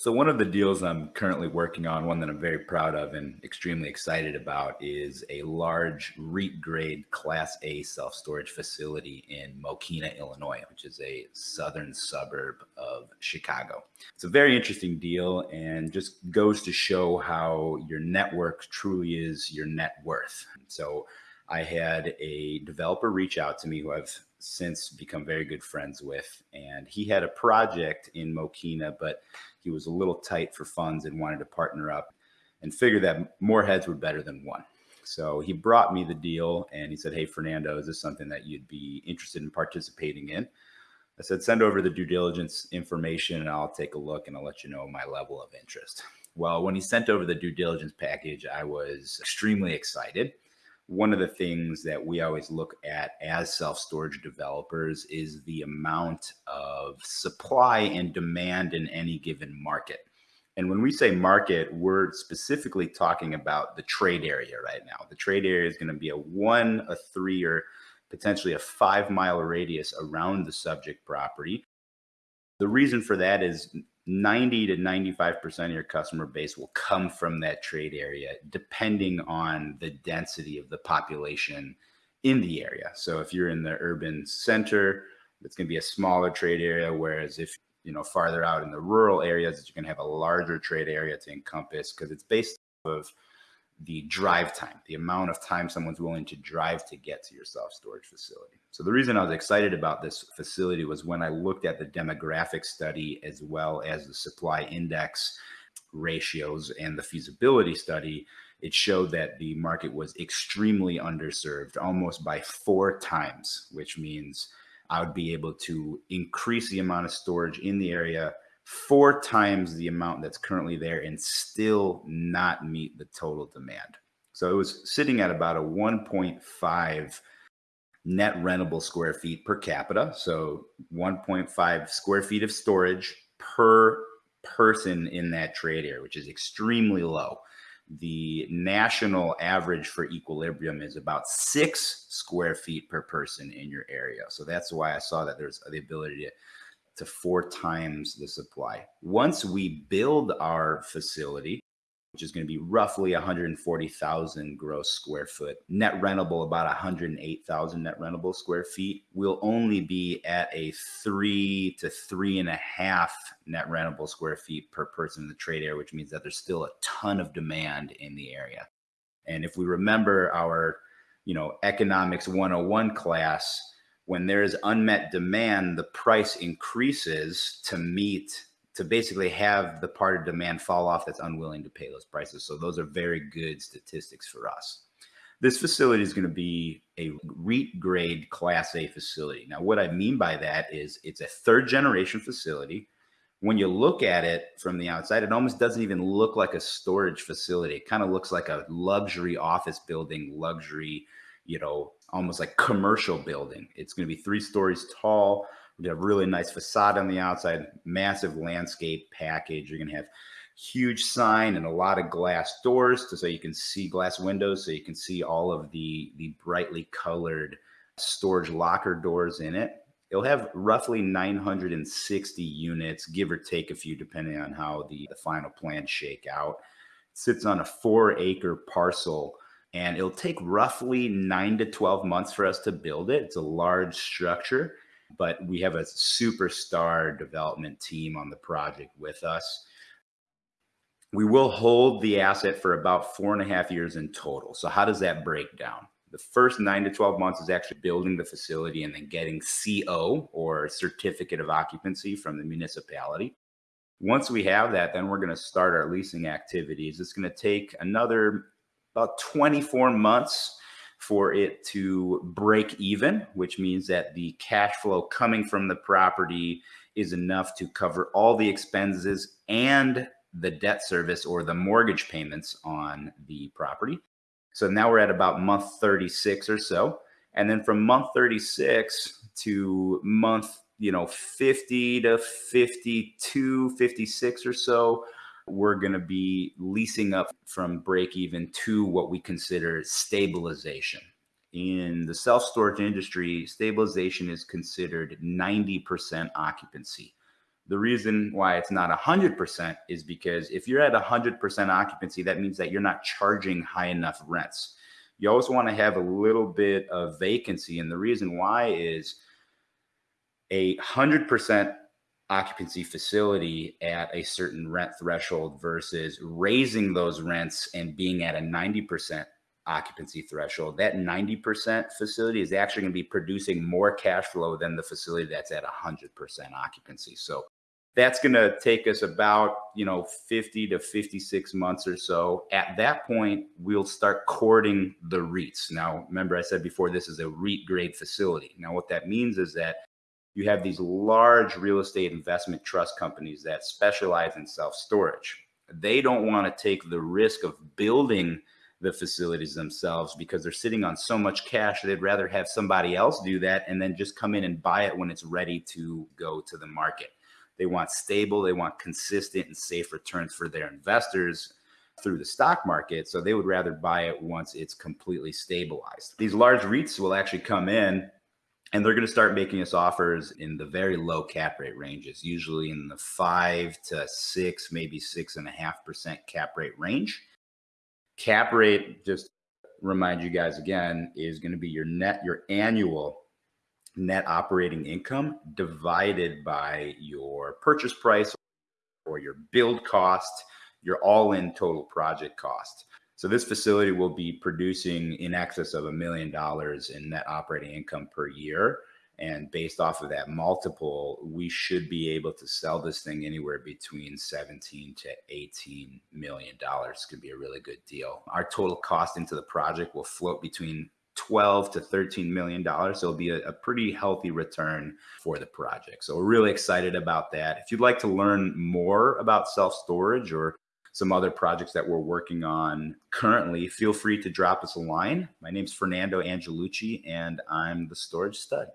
So, one of the deals I'm currently working on, one that I'm very proud of and extremely excited about, is a large REIT grade Class A self storage facility in Mokena, Illinois, which is a southern suburb of Chicago. It's a very interesting deal and just goes to show how your network truly is your net worth. So, I had a developer reach out to me who I've since become very good friends with. And he had a project in Mokena, but he was a little tight for funds and wanted to partner up and figured that more heads were better than one. So he brought me the deal and he said, Hey, Fernando, is this something that you'd be interested in participating in? I said, Send over the due diligence information and I'll take a look and I'll let you know my level of interest. Well, when he sent over the due diligence package, I was extremely excited one of the things that we always look at as self storage developers is the amount of supply and demand in any given market. And when we say market, we're specifically talking about the trade area right now. The trade area is going to be a one, a three, or potentially a five mile radius around the subject property. The reason for that is 90 to 95% of your customer base will come from that trade area, depending on the density of the population in the area. So if you're in the urban center, it's going to be a smaller trade area. Whereas if you know farther out in the rural areas, you're going to have a larger trade area to encompass because it's based of the drive time, the amount of time someone's willing to drive to get to your self storage facility. So, the reason I was excited about this facility was when I looked at the demographic study as well as the supply index ratios and the feasibility study. It showed that the market was extremely underserved, almost by four times, which means I would be able to increase the amount of storage in the area four times the amount that's currently there and still not meet the total demand. So it was sitting at about a 1.5 net rentable square feet per capita. So 1.5 square feet of storage per person in that trade area, which is extremely low. The national average for equilibrium is about six square feet per person in your area. So that's why I saw that there's the ability to to four times the supply. Once we build our facility, which is going to be roughly 140,000 gross square foot, net rentable about 108,000 net rentable square feet, we'll only be at a three to three and a half net rentable square feet per person in the trade area, which means that there's still a ton of demand in the area. And if we remember our, you know, economics 101 class, when there is unmet demand, the price increases to meet to basically have the part of demand fall off that's unwilling to pay those prices. So those are very good statistics for us. This facility is going to be a REIT grade class A facility. Now, what I mean by that is it's a third generation facility. When you look at it from the outside, it almost doesn't even look like a storage facility. It kind of looks like a luxury office building, luxury you know, almost like commercial building. It's going to be three stories tall. We have really nice facade on the outside, massive landscape package. You're going to have huge sign and a lot of glass doors to, so you can see glass windows so you can see all of the the brightly colored storage locker doors in it. It'll have roughly 960 units, give or take a few, depending on how the, the final plans shake out. It sits on a four acre parcel and it'll take roughly nine to 12 months for us to build it. It's a large structure, but we have a superstar development team on the project with us. We will hold the asset for about four and a half years in total. So, how does that break down? The first nine to 12 months is actually building the facility and then getting CO or certificate of occupancy from the municipality. Once we have that, then we're going to start our leasing activities. It's going to take another about 24 months for it to break even, which means that the cash flow coming from the property is enough to cover all the expenses and the debt service or the mortgage payments on the property. So now we're at about month 36 or so. And then from month 36 to month, you know, 50 to 52, 56 or so, we're going to be leasing up from break even to what we consider stabilization. In the self storage industry, stabilization is considered 90% occupancy. The reason why it's not 100% is because if you're at 100% occupancy, that means that you're not charging high enough rents. You always want to have a little bit of vacancy. And the reason why is a 100% occupancy facility at a certain rent threshold versus raising those rents and being at a 90% occupancy threshold, that 90% facility is actually going to be producing more cash flow than the facility that's at 100% occupancy. So that's going to take us about, you know, 50 to 56 months or so. At that point, we'll start courting the REITs. Now, remember I said before this is a REIT grade facility. Now, what that means is that you have these large real estate investment trust companies that specialize in self storage. They don't want to take the risk of building the facilities themselves because they're sitting on so much cash they'd rather have somebody else do that and then just come in and buy it when it's ready to go to the market. They want stable, they want consistent and safe returns for their investors through the stock market. So they would rather buy it once it's completely stabilized. These large REITs will actually come in and they're going to start making us offers in the very low cap rate ranges, usually in the five to six, maybe six and a half percent cap rate range. Cap rate, just remind you guys again, is going to be your net, your annual net operating income divided by your purchase price or your build cost, your all in total project cost. So this facility will be producing in excess of a million dollars in net operating income per year. And based off of that multiple, we should be able to sell this thing anywhere between 17 to 18 million dollars. Could be a really good deal. Our total cost into the project will float between 12 to 13 million dollars. So it'll be a, a, pretty healthy return for the project. So we're really excited about that. If you'd like to learn more about self storage or some other projects that we're working on currently, feel free to drop us a line. My name is Fernando Angelucci, and I'm the storage stud.